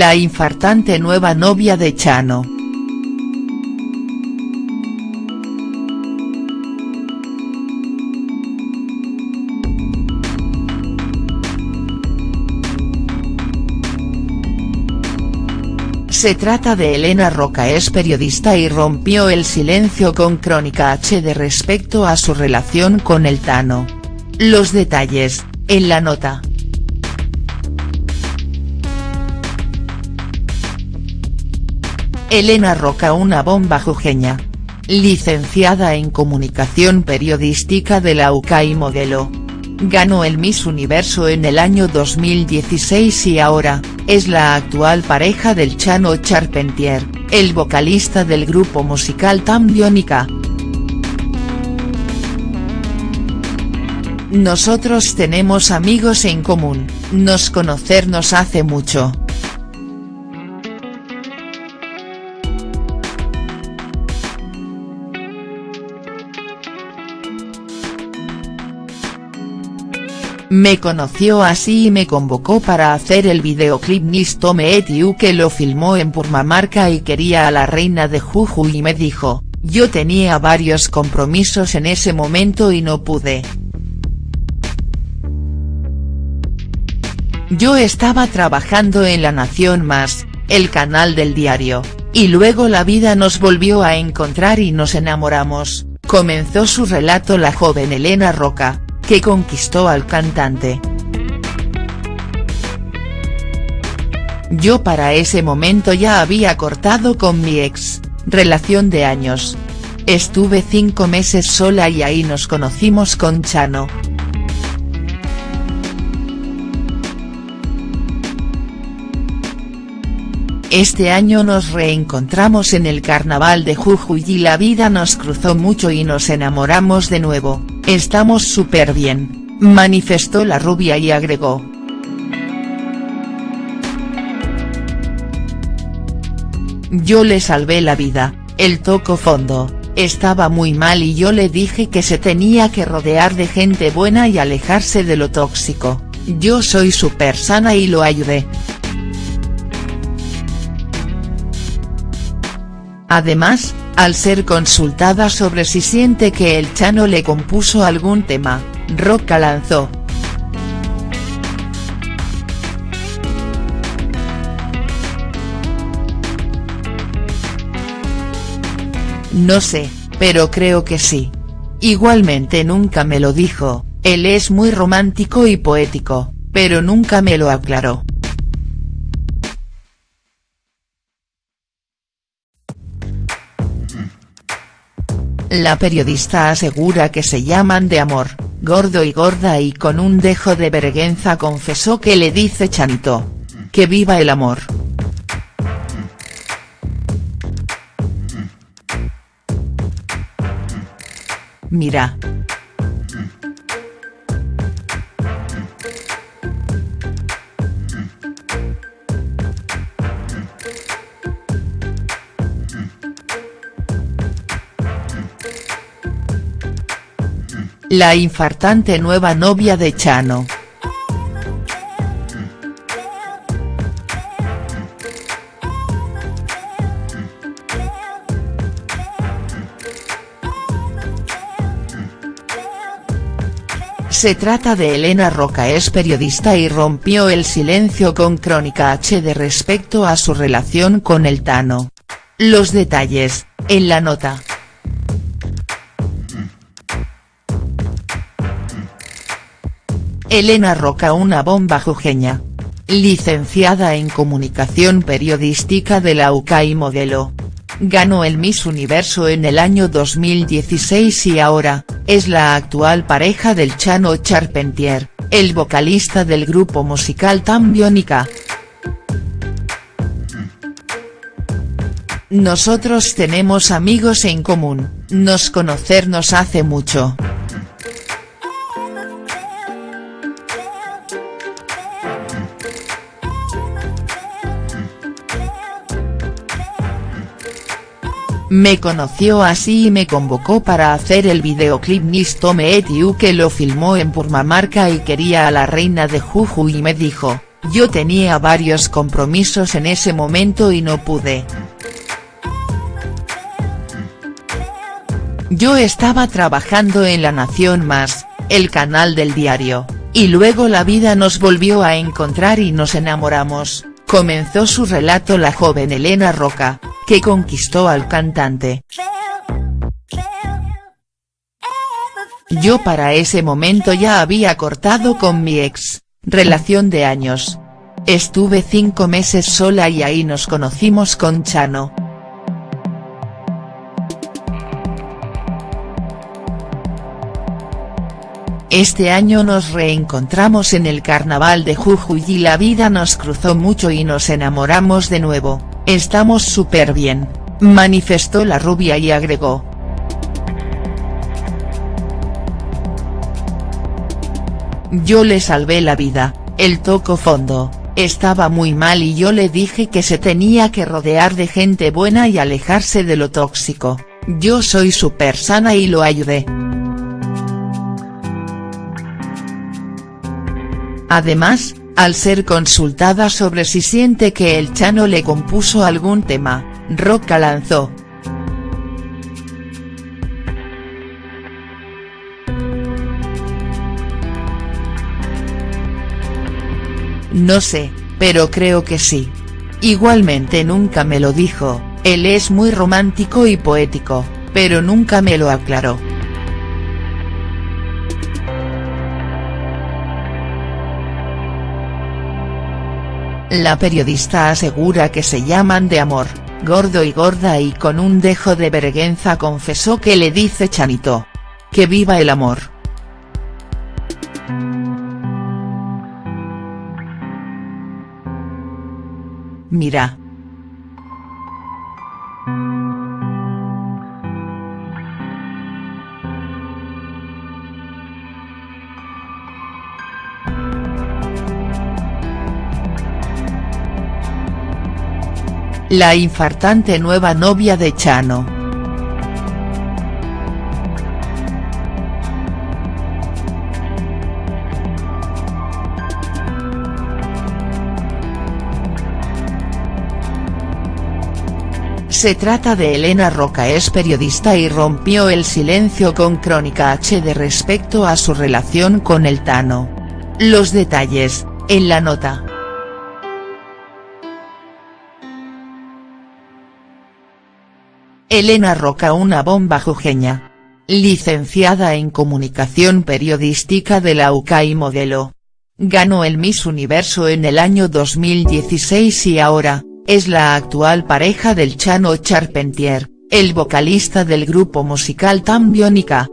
La infartante nueva novia de Chano. Se trata de Elena Roca es periodista y rompió el silencio con Crónica HD respecto a su relación con el Tano. Los detalles, en la nota. Elena Roca una bomba jujeña. Licenciada en Comunicación Periodística de la UCA y modelo. Ganó el Miss Universo en el año 2016 y ahora, es la actual pareja del Chano Charpentier, el vocalista del grupo musical Tambiónica. Nosotros tenemos amigos en común, nos conocernos hace mucho. Me conoció así y me convocó para hacer el videoclip Nisto Me que lo filmó en Purmamarca y quería a la reina de Juju y me dijo, yo tenía varios compromisos en ese momento y no pude. Yo estaba trabajando en La Nación Más, el canal del diario, y luego la vida nos volvió a encontrar y nos enamoramos, comenzó su relato la joven Elena Roca, que conquistó al cantante. Yo para ese momento ya había cortado con mi ex, relación de años. Estuve cinco meses sola y ahí nos conocimos con Chano. Este año nos reencontramos en el carnaval de Jujuy y la vida nos cruzó mucho y nos enamoramos de nuevo, estamos súper bien, manifestó la rubia y agregó. Yo le salvé la vida, él tocó fondo, estaba muy mal y yo le dije que se tenía que rodear de gente buena y alejarse de lo tóxico, yo soy súper sana y lo ayudé. Además, al ser consultada sobre si siente que el Chano le compuso algún tema, Roca lanzó. No sé, pero creo que sí. Igualmente nunca me lo dijo, él es muy romántico y poético, pero nunca me lo aclaró. La periodista asegura que se llaman de amor, gordo y gorda y con un dejo de vergüenza confesó que le dice Chanito. Que viva el amor. Mira, La infartante nueva novia de Chano. Se trata de Elena Roca es periodista y rompió el silencio con Crónica HD respecto a su relación con el Tano. Los detalles, en la nota. Elena Roca una bomba jujeña. Licenciada en Comunicación Periodística de la UCA y modelo. Ganó el Miss Universo en el año 2016 y ahora, es la actual pareja del Chano Charpentier, el vocalista del grupo musical Tambiónica. Nosotros tenemos amigos en común, nos conocernos hace mucho. Me conoció así y me convocó para hacer el videoclip Nisto Me que lo filmó en Purmamarca y quería a la reina de Juju y me dijo, yo tenía varios compromisos en ese momento y no pude. Yo estaba trabajando en La Nación Más, el canal del diario, y luego la vida nos volvió a encontrar y nos enamoramos, comenzó su relato la joven Elena Roca, que conquistó al cantante. Yo para ese momento ya había cortado con mi ex, relación de años. Estuve cinco meses sola y ahí nos conocimos con Chano. Este año nos reencontramos en el carnaval de Jujuy y la vida nos cruzó mucho y nos enamoramos de nuevo, estamos súper bien, manifestó la rubia y agregó. Yo le salvé la vida, él tocó fondo, estaba muy mal y yo le dije que se tenía que rodear de gente buena y alejarse de lo tóxico, yo soy súper sana y lo ayudé. Además, al ser consultada sobre si siente que el Chano le compuso algún tema, Roca lanzó, No sé, pero creo que sí. Igualmente nunca me lo dijo, él es muy romántico y poético, pero nunca me lo aclaró. La periodista asegura que se llaman de amor, gordo y gorda y con un dejo de vergüenza confesó que le dice Chanito. Que viva el amor. Mira. La infartante nueva novia de Chano. Se trata de Elena Roca es periodista y rompió el silencio con Crónica HD respecto a su relación con el Tano. Los detalles, en la nota. Elena Roca una bomba jujeña. Licenciada en Comunicación Periodística de la UCA modelo. Ganó el Miss Universo en el año 2016 y ahora, es la actual pareja del Chano Charpentier, el vocalista del grupo musical Tambiónica.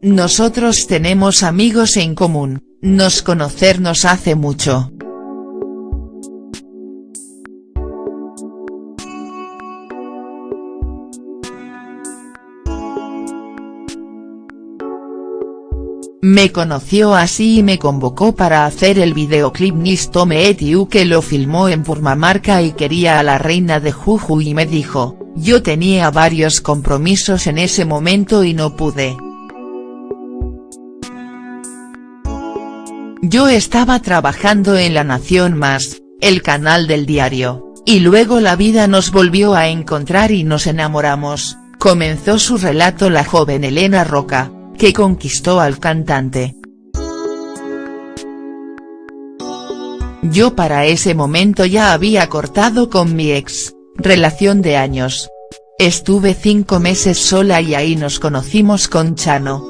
Nosotros tenemos amigos en común, nos conocernos hace mucho. Me conoció así y me convocó para hacer el videoclip Nisto Me que lo filmó en Purmamarca y quería a la reina de Jujuy y me dijo, yo tenía varios compromisos en ese momento y no pude. Yo estaba trabajando en La Nación Más, el canal del diario, y luego la vida nos volvió a encontrar y nos enamoramos, comenzó su relato la joven Elena Roca que conquistó al cantante. Yo para ese momento ya había cortado con mi ex, relación de años. Estuve cinco meses sola y ahí nos conocimos con Chano.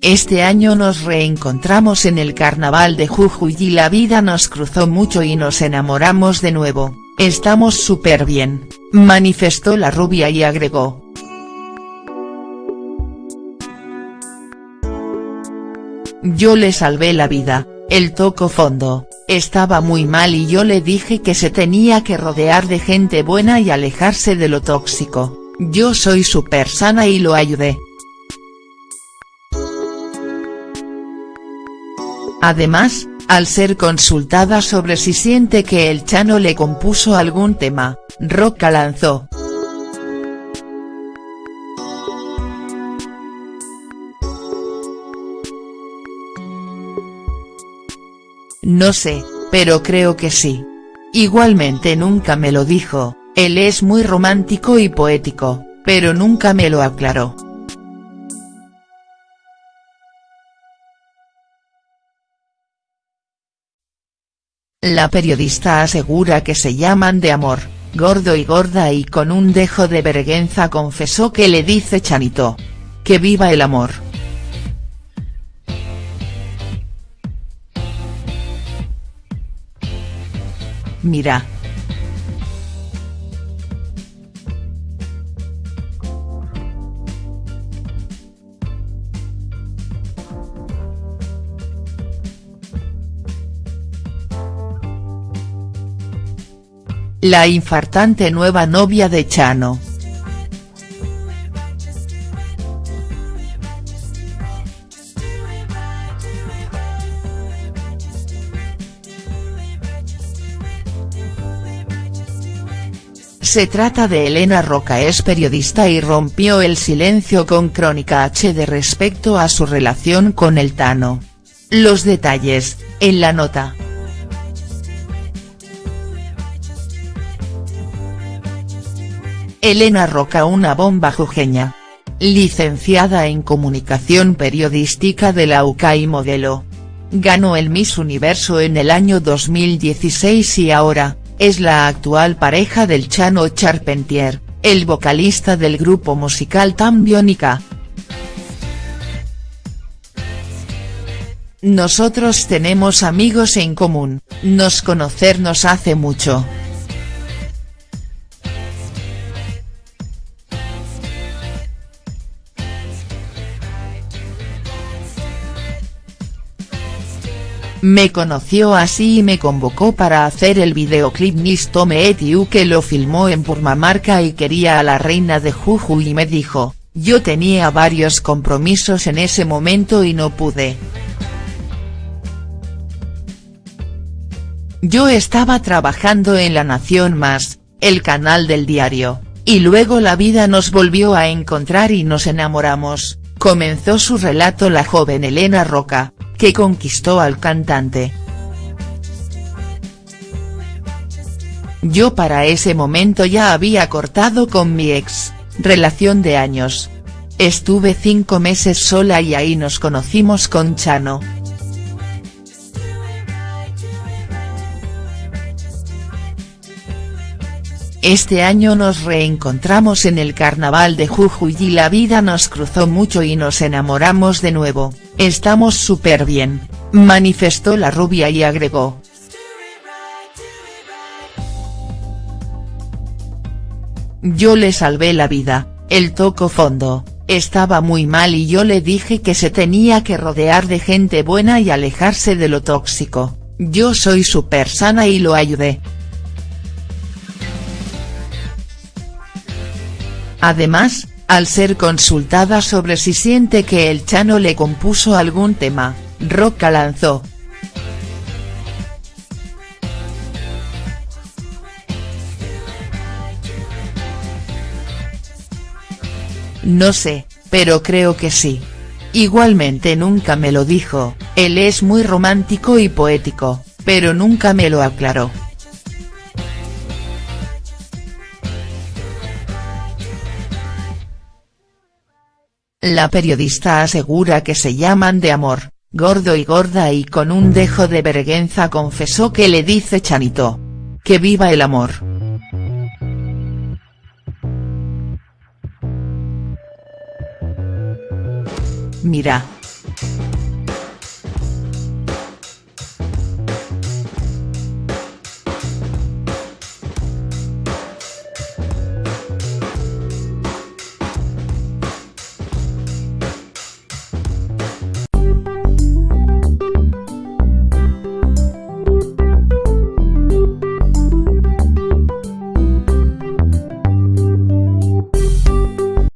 Este año nos reencontramos en el carnaval de Jujuy y la vida nos cruzó mucho y nos enamoramos de nuevo. Estamos súper bien, manifestó la rubia y agregó. Yo le salvé la vida, él tocó fondo, estaba muy mal y yo le dije que se tenía que rodear de gente buena y alejarse de lo tóxico, yo soy súper sana y lo ayudé. Además, al ser consultada sobre si siente que el Chano le compuso algún tema, Roca lanzó. No sé, pero creo que sí. Igualmente nunca me lo dijo, él es muy romántico y poético, pero nunca me lo aclaró. La periodista asegura que se llaman de amor, gordo y gorda y con un dejo de vergüenza confesó que le dice Chanito. Que viva el amor. Mira. La infartante nueva novia de Chano. Se trata de Elena Roca es periodista y rompió el silencio con Crónica HD respecto a su relación con el Tano. Los detalles, en la nota. Elena Roca una bomba jujeña. Licenciada en Comunicación Periodística de la UCA modelo. Ganó el Miss Universo en el año 2016 y ahora, es la actual pareja del Chano Charpentier, el vocalista del grupo musical Tambiónica. Nosotros tenemos amigos en común, nos conocernos hace mucho. Me conoció así y me convocó para hacer el videoclip Nisto Etiu que lo filmó en Purmamarca y quería a la reina de Juju y me dijo, yo tenía varios compromisos en ese momento y no pude. Yo estaba trabajando en La Nación Más, el canal del diario, y luego la vida nos volvió a encontrar y nos enamoramos, comenzó su relato la joven Elena Roca, que conquistó al cantante. Yo para ese momento ya había cortado con mi ex, relación de años. Estuve cinco meses sola y ahí nos conocimos con Chano. Este año nos reencontramos en el carnaval de Jujuy y la vida nos cruzó mucho y nos enamoramos de nuevo, estamos súper bien, manifestó la rubia y agregó. Yo le salvé la vida, él tocó fondo, estaba muy mal y yo le dije que se tenía que rodear de gente buena y alejarse de lo tóxico, yo soy súper sana y lo ayudé. Además, al ser consultada sobre si siente que el Chano le compuso algún tema, Roca lanzó. No sé, pero creo que sí. Igualmente nunca me lo dijo, él es muy romántico y poético, pero nunca me lo aclaró. La periodista asegura que se llaman de amor, gordo y gorda y con un dejo de vergüenza confesó que le dice Chanito. Que viva el amor. Mira,